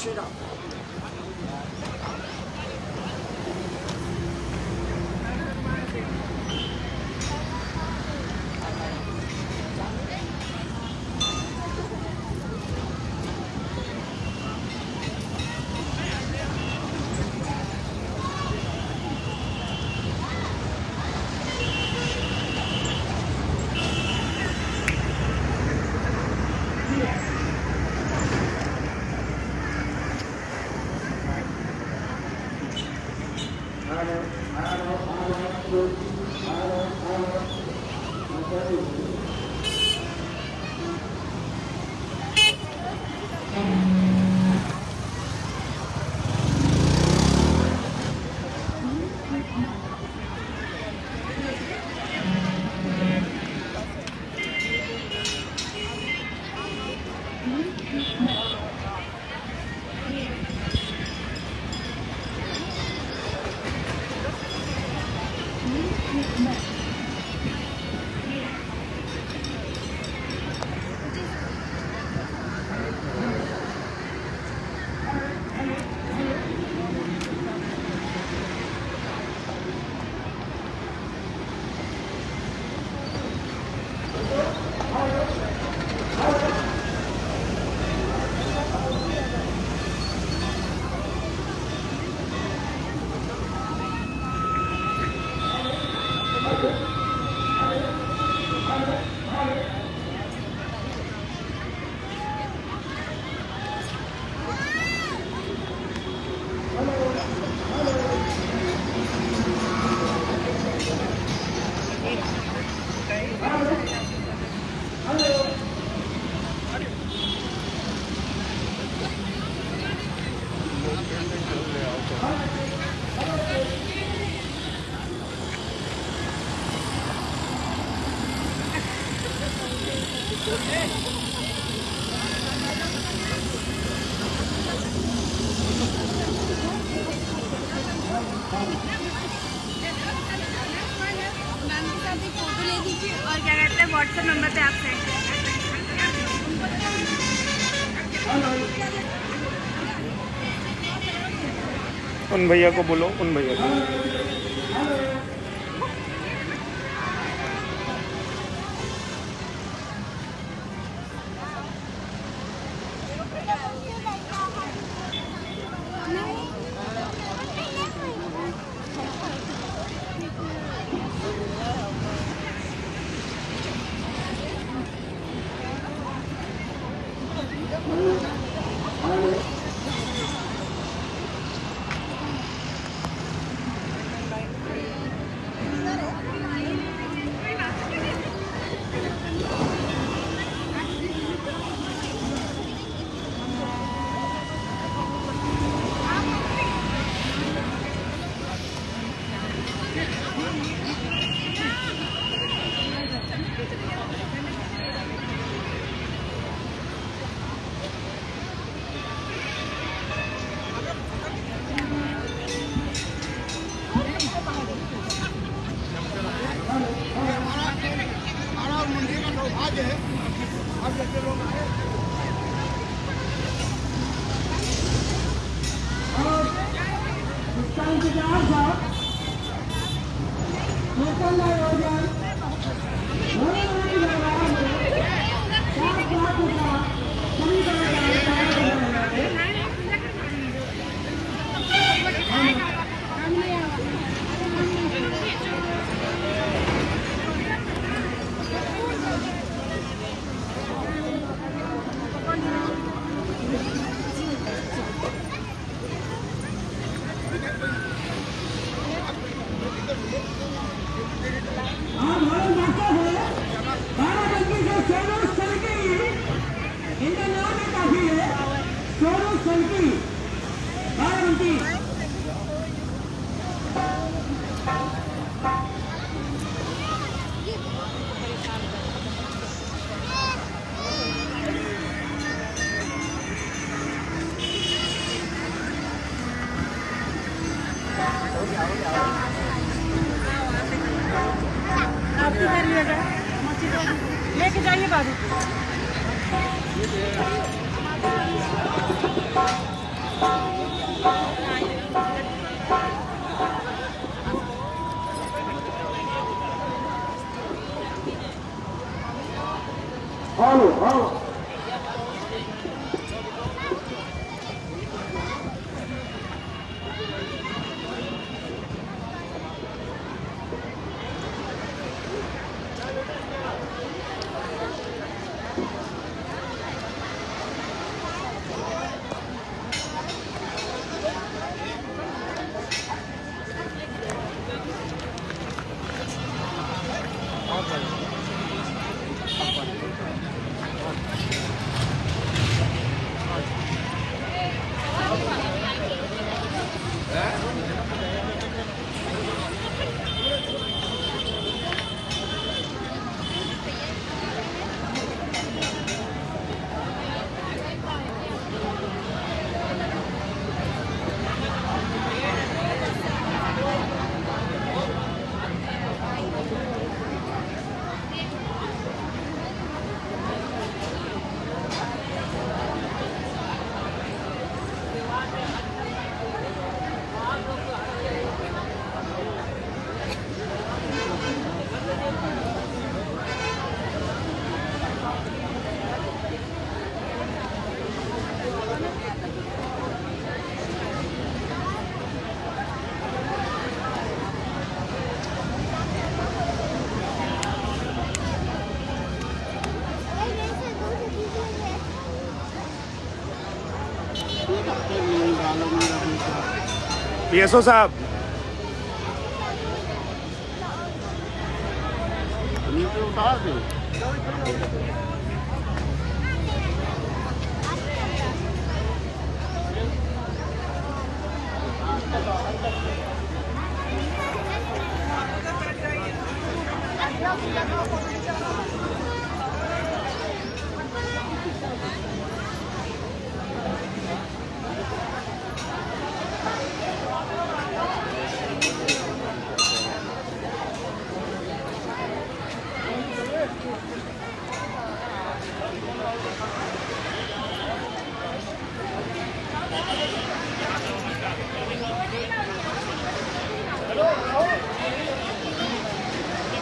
知道 लीजिए और क्या कहते हैं व्हाट्सएप नंबर पे आप सेंड उन भैया को बोलो, उन भैया को। सौभाग्य है। हम जैसे लोग आए। और उसका इंतज़ार था। लोकल आयोजन बड़ी बड़ी जगह में सात लाख रुपया पूरी तरह Wow. Y eso, o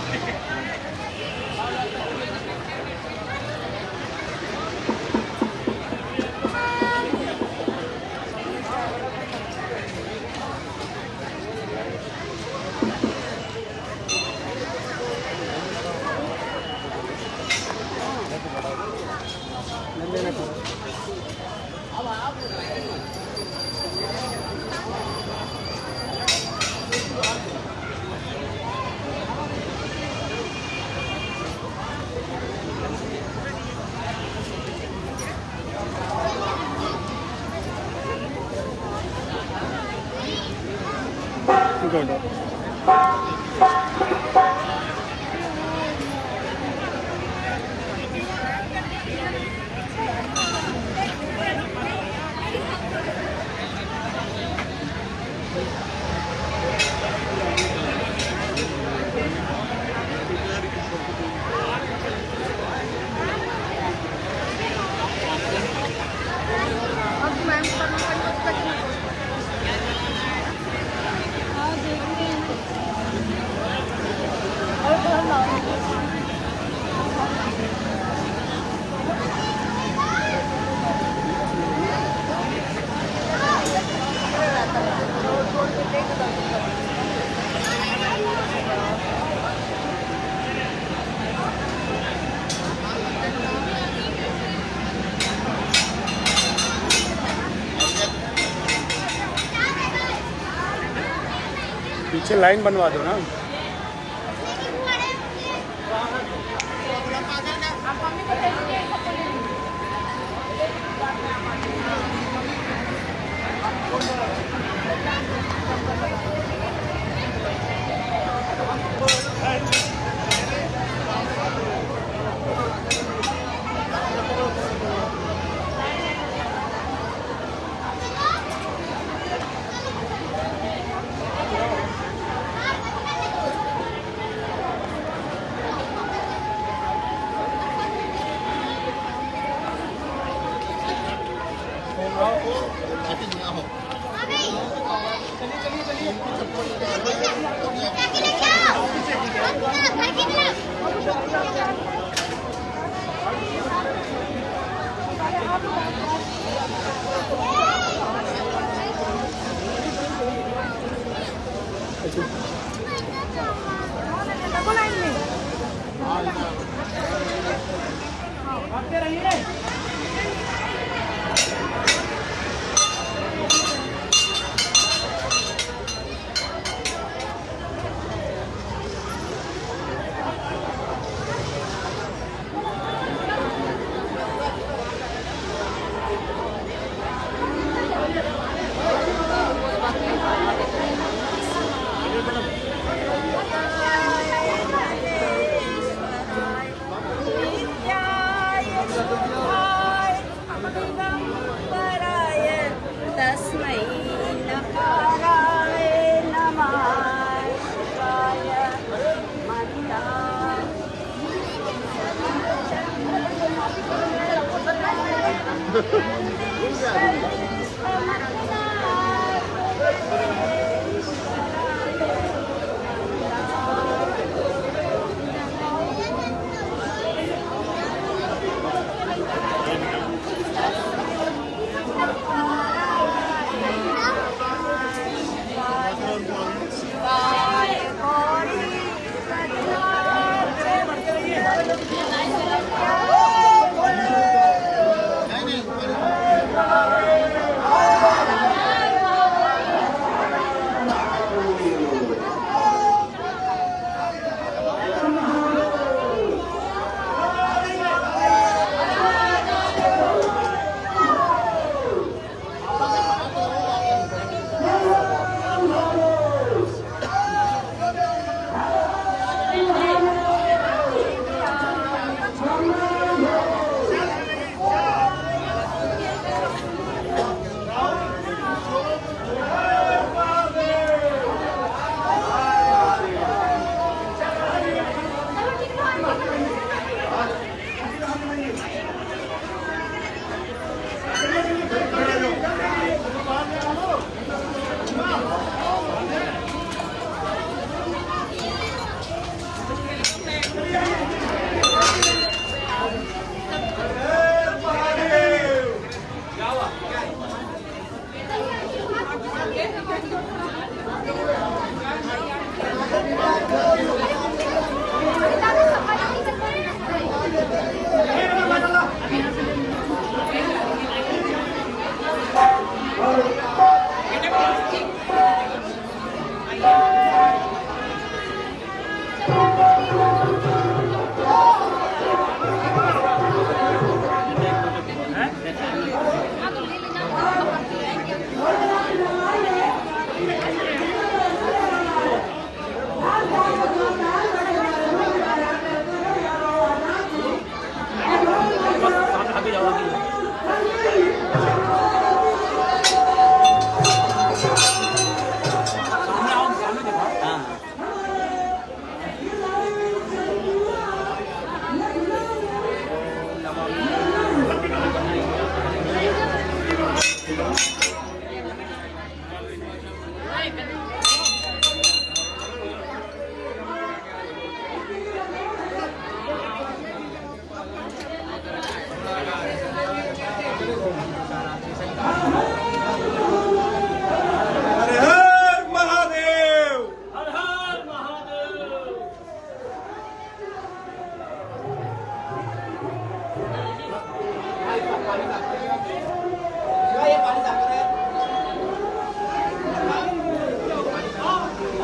はい。Rồi पीछे लाइन बनवा दो ना।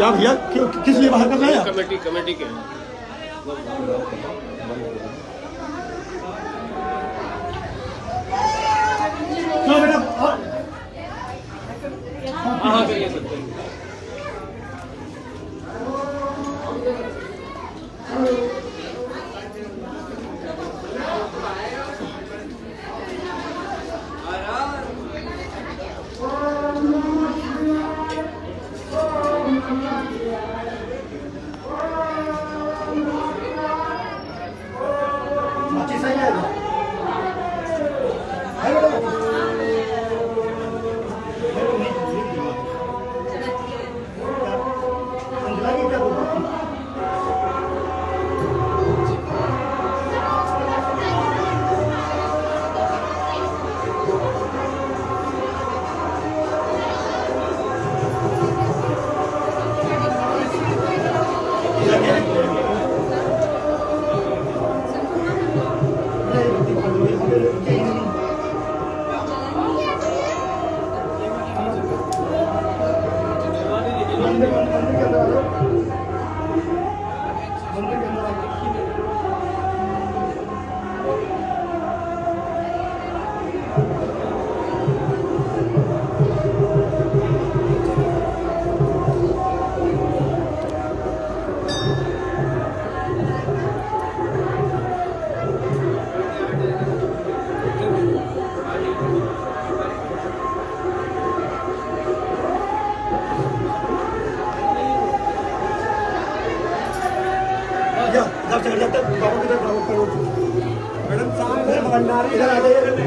क्या भैया किस लिए बाहर कर रहे आप? कमेटी कमेटी के बेटा हाँ not,